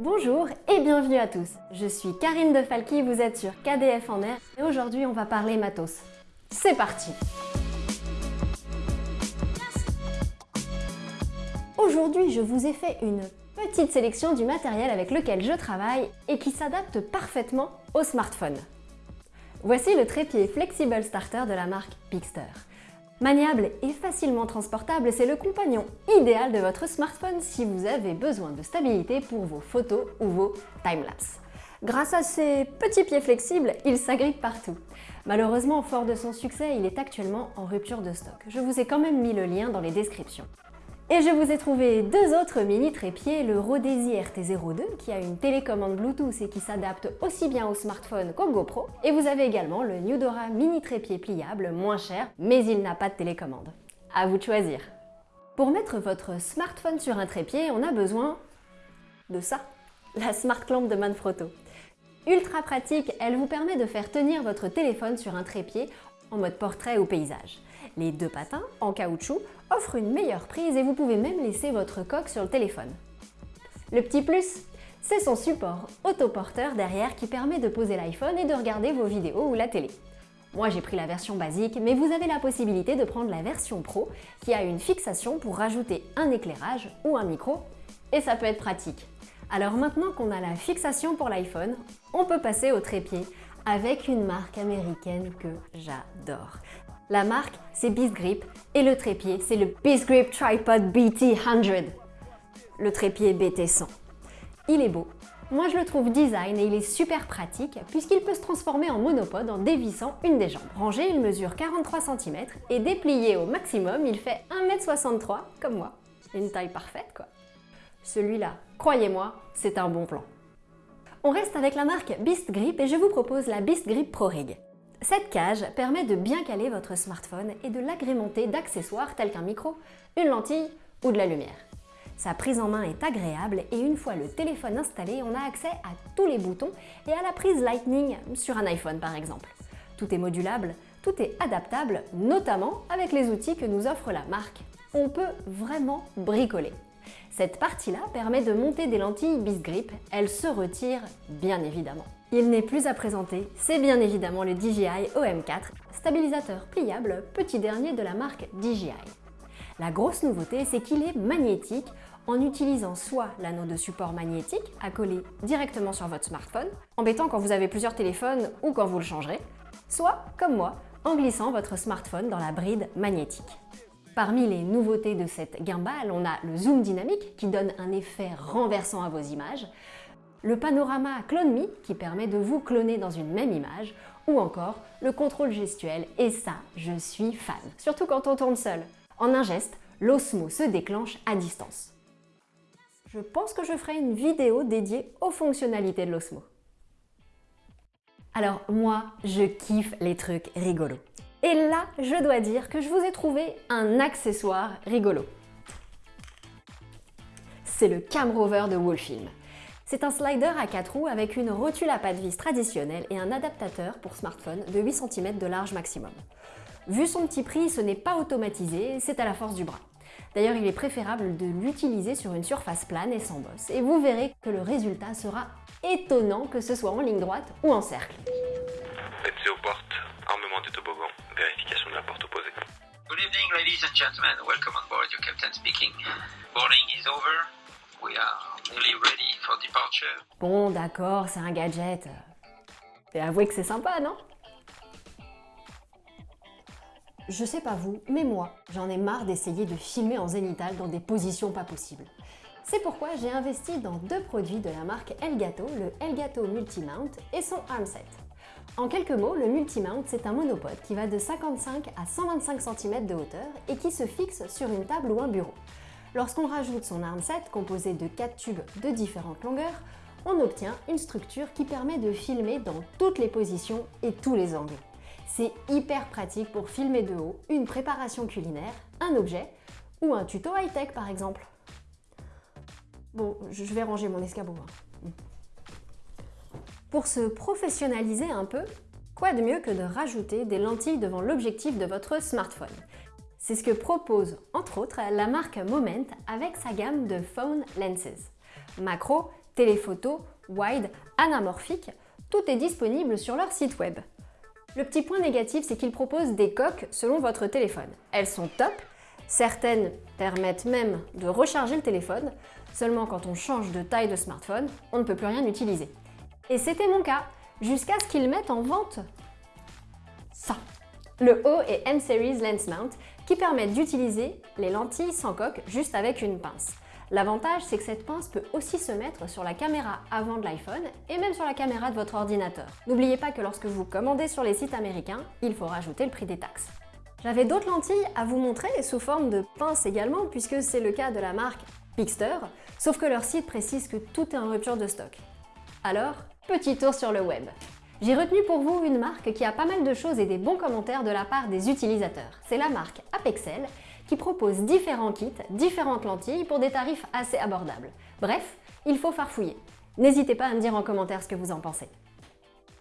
Bonjour et bienvenue à tous. Je suis Karine de Falky, vous êtes sur KDF en air et aujourd'hui on va parler matos. C'est parti Aujourd'hui, je vous ai fait une petite sélection du matériel avec lequel je travaille et qui s'adapte parfaitement au smartphone. Voici le trépied Flexible Starter de la marque Pixter. Maniable et facilement transportable, c'est le compagnon idéal de votre smartphone si vous avez besoin de stabilité pour vos photos ou vos timelapses. Grâce à ses petits pieds flexibles, il s'agrippe partout. Malheureusement, fort de son succès, il est actuellement en rupture de stock. Je vous ai quand même mis le lien dans les descriptions. Et je vous ai trouvé deux autres mini trépieds, le Rodesi RT02 qui a une télécommande Bluetooth et qui s'adapte aussi bien au smartphone qu'au GoPro. Et vous avez également le Newdora mini trépied pliable, moins cher, mais il n'a pas de télécommande. À vous de choisir. Pour mettre votre smartphone sur un trépied, on a besoin de ça, la Smart Clamp de Manfrotto. Ultra pratique, elle vous permet de faire tenir votre téléphone sur un trépied en mode portrait ou paysage. Les deux patins, en caoutchouc, offrent une meilleure prise et vous pouvez même laisser votre coque sur le téléphone. Le petit plus, c'est son support autoporteur derrière qui permet de poser l'iPhone et de regarder vos vidéos ou la télé. Moi j'ai pris la version basique, mais vous avez la possibilité de prendre la version Pro qui a une fixation pour rajouter un éclairage ou un micro, et ça peut être pratique. Alors maintenant qu'on a la fixation pour l'iPhone, on peut passer au trépied avec une marque américaine que j'adore. La marque, c'est Beast Grip et le trépied, c'est le Beast Grip Tripod BT100. Le trépied BT100. Il est beau. Moi, je le trouve design et il est super pratique puisqu'il peut se transformer en monopode en dévissant une des jambes. Rangé, il mesure 43 cm et déplié au maximum, il fait 1m63 comme moi. Une taille parfaite quoi. Celui-là, croyez-moi, c'est un bon plan. On reste avec la marque Beast Grip et je vous propose la Beast Grip Pro Rig. Cette cage permet de bien caler votre smartphone et de l'agrémenter d'accessoires tels qu'un micro, une lentille ou de la lumière. Sa prise en main est agréable et une fois le téléphone installé, on a accès à tous les boutons et à la prise Lightning sur un iPhone par exemple. Tout est modulable, tout est adaptable, notamment avec les outils que nous offre la marque. On peut vraiment bricoler. Cette partie-là permet de monter des lentilles Bisgrip, elles se retirent bien évidemment. Il n'est plus à présenter, c'est bien évidemment le DJI OM4, stabilisateur pliable, petit dernier de la marque DJI. La grosse nouveauté, c'est qu'il est magnétique en utilisant soit l'anneau de support magnétique à coller directement sur votre smartphone, embêtant quand vous avez plusieurs téléphones ou quand vous le changerez, soit, comme moi, en glissant votre smartphone dans la bride magnétique. Parmi les nouveautés de cette gimbal, on a le zoom dynamique qui donne un effet renversant à vos images, le panorama Clone Me qui permet de vous cloner dans une même image, ou encore le contrôle gestuel, et ça, je suis fan, surtout quand on tourne seul. En un geste, l'Osmo se déclenche à distance. Je pense que je ferai une vidéo dédiée aux fonctionnalités de l'Osmo. Alors moi, je kiffe les trucs rigolos. Et là, je dois dire que je vous ai trouvé un accessoire rigolo. C'est le Cam Rover de Wolfilm. C'est un slider à 4 roues avec une rotule à pas de vis traditionnelle et un adaptateur pour smartphone de 8 cm de large maximum. Vu son petit prix, ce n'est pas automatisé, c'est à la force du bras. D'ailleurs, il est préférable de l'utiliser sur une surface plane et sans bosse, et vous verrez que le résultat sera étonnant que ce soit en ligne droite ou en cercle. Vérification de la porte opposée. Good evening, ladies and gentlemen. Welcome on board. Your captain speaking. Boarding is over. We are nearly ready for departure. Bon, d'accord, c'est un gadget. Et avouez que c'est sympa, non? Je sais pas vous, mais moi, j'en ai marre d'essayer de filmer en zénithal dans des positions pas possibles. C'est pourquoi j'ai investi dans deux produits de la marque Elgato, le Elgato Multimount et son armset. En quelques mots, le Multimount, c'est un monopode qui va de 55 à 125 cm de hauteur et qui se fixe sur une table ou un bureau. Lorsqu'on rajoute son armset, composé de 4 tubes de différentes longueurs, on obtient une structure qui permet de filmer dans toutes les positions et tous les angles. C'est hyper pratique pour filmer de haut une préparation culinaire, un objet ou un tuto high-tech par exemple. Bon, je vais ranger mon escabeau. Hein. Pour se professionnaliser un peu, quoi de mieux que de rajouter des lentilles devant l'objectif de votre smartphone? C'est ce que propose, entre autres, la marque Moment avec sa gamme de Phone Lenses. Macro, téléphoto, wide, anamorphique, tout est disponible sur leur site web. Le petit point négatif, c'est qu'ils proposent des coques selon votre téléphone. Elles sont top, certaines permettent même de recharger le téléphone, seulement quand on change de taille de smartphone, on ne peut plus rien utiliser. Et c'était mon cas, jusqu'à ce qu'ils mettent en vente ça. Le O et M-Series Lens Mount qui permettent d'utiliser les lentilles sans coque juste avec une pince. L'avantage, c'est que cette pince peut aussi se mettre sur la caméra avant de l'iPhone et même sur la caméra de votre ordinateur. N'oubliez pas que lorsque vous commandez sur les sites américains, il faut rajouter le prix des taxes. J'avais d'autres lentilles à vous montrer sous forme de pince également puisque c'est le cas de la marque Pixter, sauf que leur site précise que tout est en rupture de stock. Alors, petit tour sur le web. J'ai retenu pour vous une marque qui a pas mal de choses et des bons commentaires de la part des utilisateurs. C'est la marque Apexel qui propose différents kits, différentes lentilles pour des tarifs assez abordables. Bref, il faut farfouiller. N'hésitez pas à me dire en commentaire ce que vous en pensez.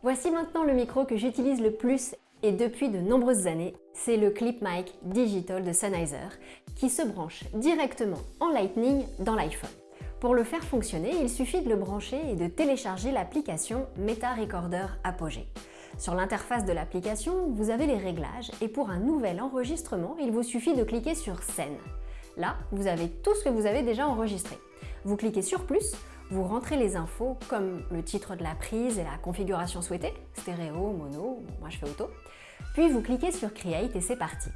Voici maintenant le micro que j'utilise le plus et depuis de nombreuses années, c'est le Clip Mic Digital de Sennheiser qui se branche directement en Lightning dans l'iPhone. Pour le faire fonctionner, il suffit de le brancher et de télécharger l'application Meta Recorder Apogee. Sur l'interface de l'application, vous avez les réglages et pour un nouvel enregistrement, il vous suffit de cliquer sur Scène. Là, vous avez tout ce que vous avez déjà enregistré. Vous cliquez sur Plus, vous rentrez les infos comme le titre de la prise et la configuration souhaitée, stéréo, mono, moi je fais auto. Puis vous cliquez sur Create et c'est parti.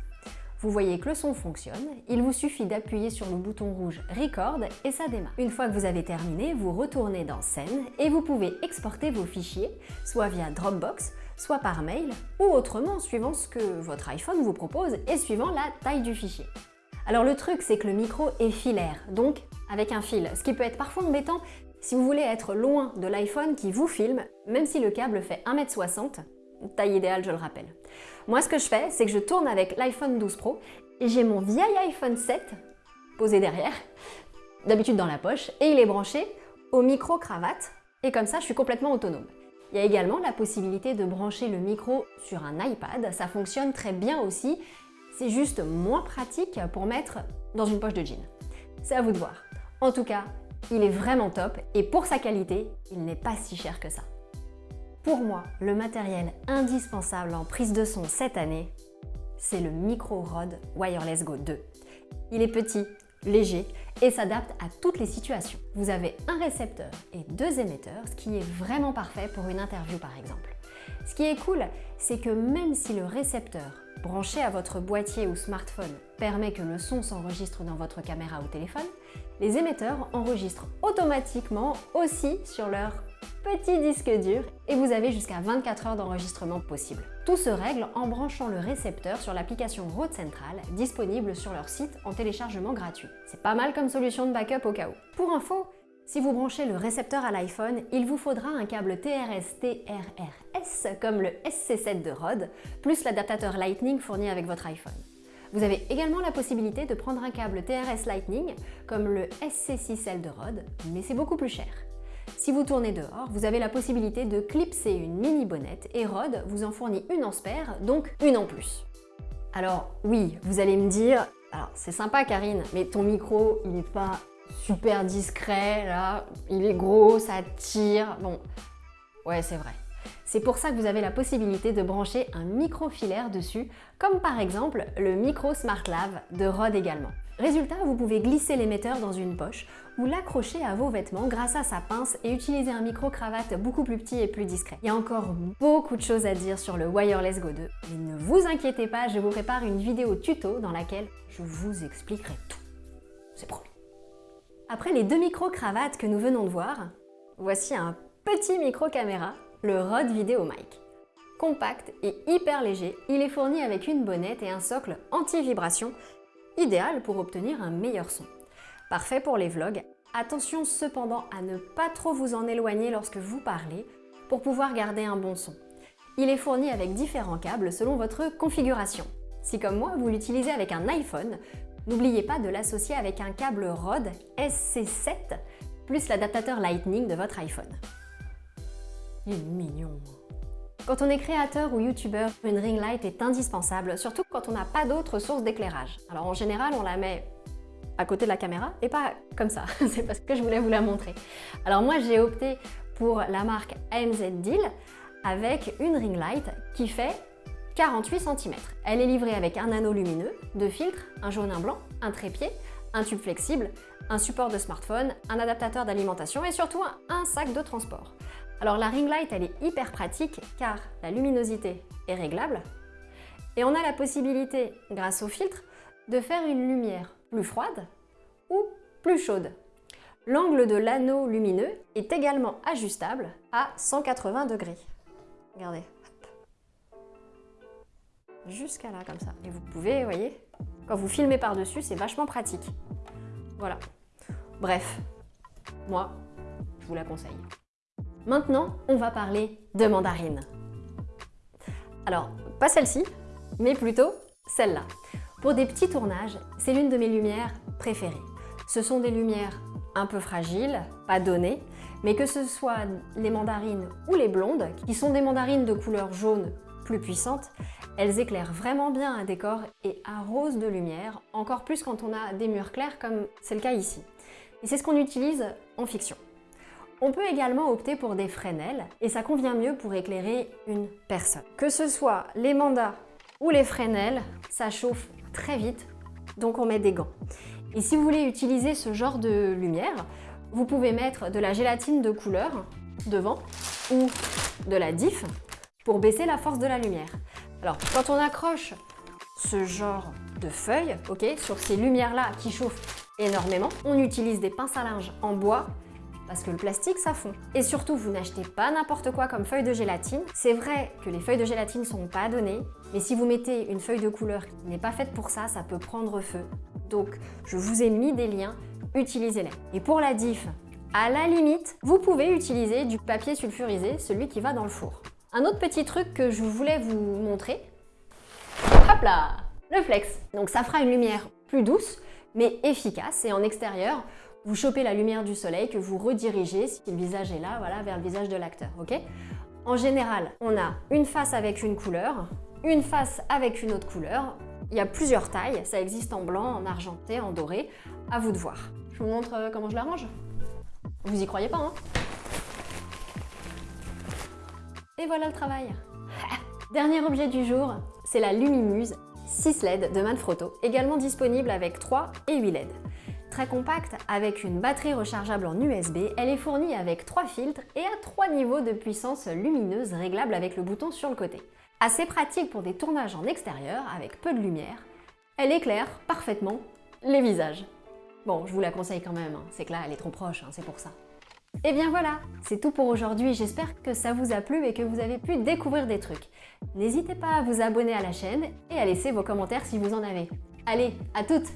Vous voyez que le son fonctionne, il vous suffit d'appuyer sur le bouton rouge Record et ça démarre. Une fois que vous avez terminé, vous retournez dans Scène et vous pouvez exporter vos fichiers, soit via Dropbox, soit par mail, ou autrement suivant ce que votre iPhone vous propose et suivant la taille du fichier. Alors le truc, c'est que le micro est filaire, donc avec un fil, ce qui peut être parfois embêtant si vous voulez être loin de l'iPhone qui vous filme, même si le câble fait 1m60, taille idéale je le rappelle. Moi ce que je fais, c'est que je tourne avec l'iPhone 12 Pro et j'ai mon vieil iPhone 7 posé derrière, d'habitude dans la poche, et il est branché au micro cravate, et comme ça je suis complètement autonome. Il y a également la possibilité de brancher le micro sur un iPad, ça fonctionne très bien aussi, c'est juste moins pratique pour mettre dans une poche de jean. C'est à vous de voir. En tout cas, il est vraiment top et pour sa qualité, il n'est pas si cher que ça. Pour moi, le matériel indispensable en prise de son cette année, c'est le Micro Rode Wireless Go 2. Il est petit, léger et s'adapte à toutes les situations. Vous avez un récepteur et deux émetteurs, ce qui est vraiment parfait pour une interview par exemple. Ce qui est cool, c'est que même si le récepteur branché à votre boîtier ou smartphone permet que le son s'enregistre dans votre caméra ou téléphone, les émetteurs enregistrent automatiquement aussi sur leur petit disque dur et vous avez jusqu'à 24 heures d'enregistrement possible. Tout se règle en branchant le récepteur sur l'application Rode Central disponible sur leur site en téléchargement gratuit. C'est pas mal comme solution de backup au cas où. Pour info, si vous branchez le récepteur à l'iPhone, il vous faudra un câble TRS-TRRS comme le SC7 de Rode, plus l'adaptateur Lightning fourni avec votre iPhone. Vous avez également la possibilité de prendre un câble TRS Lightning comme le SC6L de Rode, mais c'est beaucoup plus cher. Si vous tournez dehors, vous avez la possibilité de clipser une mini bonnette et Rode vous en fournit une en spare, donc une en plus. Alors oui, vous allez me dire, alors c'est sympa Karine, mais ton micro il n'est pas super discret là, il est gros, ça tire, bon, ouais c'est vrai. C'est pour ça que vous avez la possibilité de brancher un micro filaire dessus, comme par exemple le micro Smart Lave de Rode également. Résultat, vous pouvez glisser l'émetteur dans une poche ou l'accrocher à vos vêtements grâce à sa pince et utiliser un micro-cravate beaucoup plus petit et plus discret. Il y a encore beaucoup de choses à dire sur le Wireless Go 2, mais ne vous inquiétez pas, je vous prépare une vidéo tuto dans laquelle je vous expliquerai tout. C'est promis. Après les deux micro-cravates que nous venons de voir, voici un petit micro-caméra le Rode Video Mic. Compact et hyper léger, il est fourni avec une bonnette et un socle anti-vibration, idéal pour obtenir un meilleur son. Parfait pour les vlogs, attention cependant à ne pas trop vous en éloigner lorsque vous parlez pour pouvoir garder un bon son. Il est fourni avec différents câbles selon votre configuration. Si comme moi vous l'utilisez avec un iPhone, n'oubliez pas de l'associer avec un câble Rode SC7 plus l'adaptateur Lightning de votre iPhone. Il est mignon. Quand on est créateur ou youtubeur, une ring light est indispensable, surtout quand on n'a pas d'autres sources d'éclairage. Alors en général, on la met à côté de la caméra et pas comme ça. C'est parce que je voulais vous la montrer. Alors moi, j'ai opté pour la marque AMZ Deal avec une ring light qui fait 48 cm. Elle est livrée avec un anneau lumineux, deux filtres, un jaune, un blanc, un trépied, un tube flexible, un support de smartphone, un adaptateur d'alimentation et surtout un sac de transport. Alors la ring light, elle est hyper pratique car la luminosité est réglable et on a la possibilité, grâce au filtre, de faire une lumière plus froide ou plus chaude. L'angle de l'anneau lumineux est également ajustable à 180 degrés. Regardez. Jusqu'à là, comme ça. Et vous pouvez, vous voyez, quand vous filmez par-dessus, c'est vachement pratique. Voilà. Bref, moi, je vous la conseille. Maintenant, on va parler de mandarine. Alors, pas celle-ci, mais plutôt celle-là. Pour des petits tournages, c'est l'une de mes lumières préférées. Ce sont des lumières un peu fragiles, pas données, mais que ce soit les mandarines ou les blondes, qui sont des mandarines de couleur jaune plus puissantes, elles éclairent vraiment bien un décor et arrosent de lumière, encore plus quand on a des murs clairs comme c'est le cas ici. Et c'est ce qu'on utilise en fiction. On peut également opter pour des Fresnel et ça convient mieux pour éclairer une personne. Que ce soit les mandats ou les Fresnel, ça chauffe très vite, donc on met des gants. Et si vous voulez utiliser ce genre de lumière, vous pouvez mettre de la gélatine de couleur devant ou de la diff pour baisser la force de la lumière. Alors, quand on accroche ce genre de feuilles, ok, sur ces lumières-là qui chauffent énormément, on utilise des pinces à linge en bois parce que le plastique ça fond. Et surtout, vous n'achetez pas n'importe quoi comme feuille de gélatine. C'est vrai que les feuilles de gélatine sont pas données, mais si vous mettez une feuille de couleur qui n'est pas faite pour ça, ça peut prendre feu. Donc, je vous ai mis des liens, utilisez-les. Et pour la diff, à la limite, vous pouvez utiliser du papier sulfurisé, celui qui va dans le four. Un autre petit truc que je voulais vous montrer, hop là, le flex. Donc ça fera une lumière plus douce, mais efficace. Et en extérieur, vous chopez la lumière du soleil que vous redirigez, si le visage est là, voilà, vers le visage de l'acteur, ok? En général, on a une face avec une couleur, une face avec une autre couleur. Il y a plusieurs tailles, ça existe en blanc, en argenté, en doré, à vous de voir. Je vous montre euh, comment je l'arrange Vous y croyez pas, hein? Et voilà le travail Dernier objet du jour, c'est la Lumimuse 6 LED de Manfrotto, également disponible avec 3 et 8 LED. Très compacte, avec une batterie rechargeable en USB, elle est fournie avec 3 filtres et à 3 niveaux de puissance lumineuse réglables avec le bouton sur le côté. Assez pratique pour des tournages en extérieur avec peu de lumière, elle éclaire parfaitement les visages. Bon, je vous la conseille quand même, hein. c'est que là elle est trop proche, hein, c'est pour ça. Et bien voilà, c'est tout pour aujourd'hui, j'espère que ça vous a plu et que vous avez pu découvrir des trucs. N'hésitez pas à vous abonner à la chaîne et à laisser vos commentaires si vous en avez. Allez, à toutes